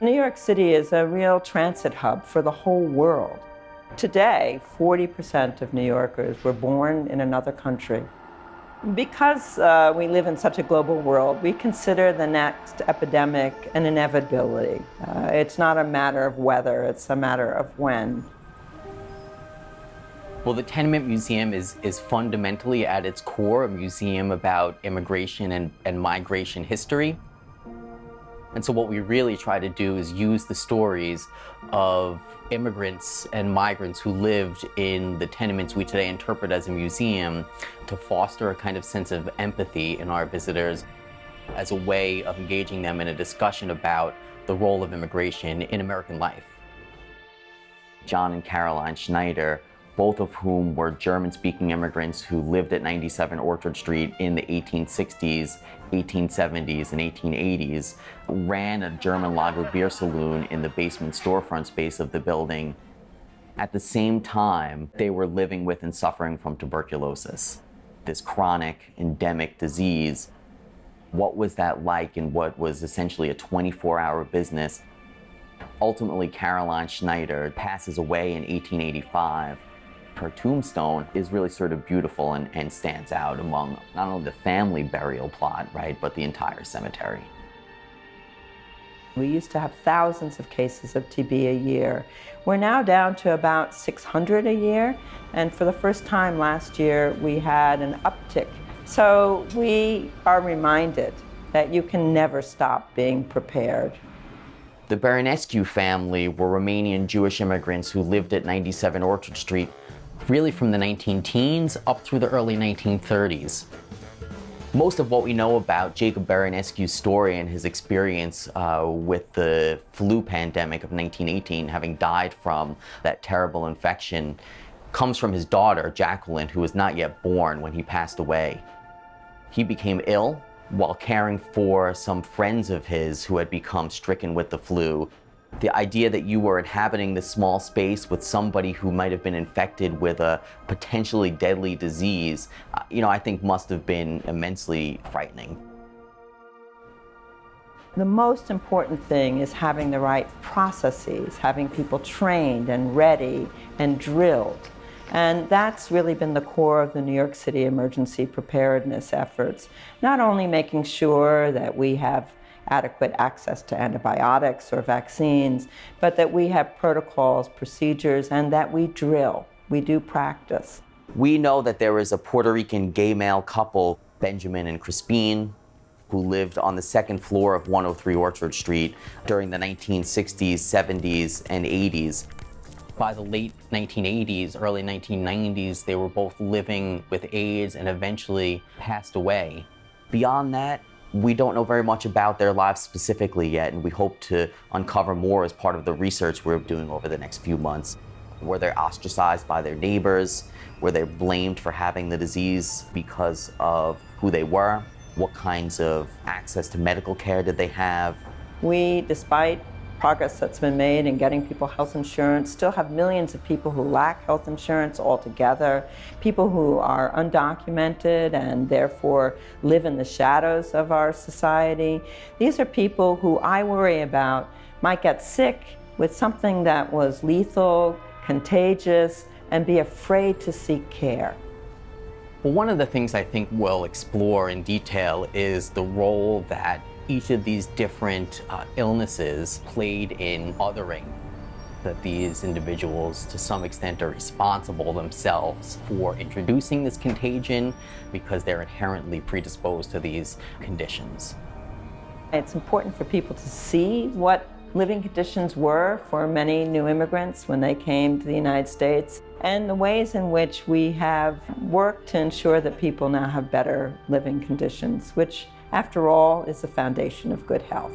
New York City is a real transit hub for the whole world. Today, 40% of New Yorkers were born in another country. Because uh, we live in such a global world, we consider the next epidemic an inevitability. Uh, it's not a matter of whether, it's a matter of when. Well, the Tenement Museum is, is fundamentally at its core a museum about immigration and, and migration history. And so what we really try to do is use the stories of immigrants and migrants who lived in the tenements we today interpret as a museum to foster a kind of sense of empathy in our visitors as a way of engaging them in a discussion about the role of immigration in American life. John and Caroline Schneider both of whom were German-speaking immigrants who lived at 97 Orchard Street in the 1860s, 1870s, and 1880s, ran a German lager beer saloon in the basement storefront space of the building. At the same time, they were living with and suffering from tuberculosis, this chronic, endemic disease. What was that like in what was essentially a 24-hour business? Ultimately, Caroline Schneider passes away in 1885 her tombstone is really sort of beautiful and, and stands out among not only the family burial plot, right, but the entire cemetery. We used to have thousands of cases of TB a year. We're now down to about 600 a year, and for the first time last year, we had an uptick. So we are reminded that you can never stop being prepared. The Baranescu family were Romanian Jewish immigrants who lived at 97 Orchard Street really from the 19 teens up through the early 1930s. Most of what we know about Jacob Baranescu's story and his experience uh, with the flu pandemic of 1918, having died from that terrible infection, comes from his daughter, Jacqueline, who was not yet born when he passed away. He became ill while caring for some friends of his who had become stricken with the flu the idea that you were inhabiting this small space with somebody who might have been infected with a potentially deadly disease, uh, you know, I think must have been immensely frightening. The most important thing is having the right processes, having people trained and ready and drilled. And that's really been the core of the New York City emergency preparedness efforts. Not only making sure that we have adequate access to antibiotics or vaccines, but that we have protocols, procedures, and that we drill. We do practice. We know that there was a Puerto Rican gay male couple, Benjamin and Crispine, who lived on the second floor of 103 Orchard Street during the 1960s, 70s, and 80s. By the late 1980s, early 1990s, they were both living with AIDS and eventually passed away. Beyond that, we don't know very much about their lives specifically yet, and we hope to uncover more as part of the research we're doing over the next few months. Were they ostracized by their neighbors? Were they blamed for having the disease because of who they were? What kinds of access to medical care did they have? We, despite progress that's been made in getting people health insurance, still have millions of people who lack health insurance altogether, people who are undocumented and therefore live in the shadows of our society. These are people who I worry about might get sick with something that was lethal, contagious, and be afraid to seek care. Well, one of the things I think we'll explore in detail is the role that each of these different uh, illnesses played in othering that these individuals to some extent are responsible themselves for introducing this contagion because they're inherently predisposed to these conditions. It's important for people to see what living conditions were for many new immigrants when they came to the United States and the ways in which we have worked to ensure that people now have better living conditions, which after all, is the foundation of good health.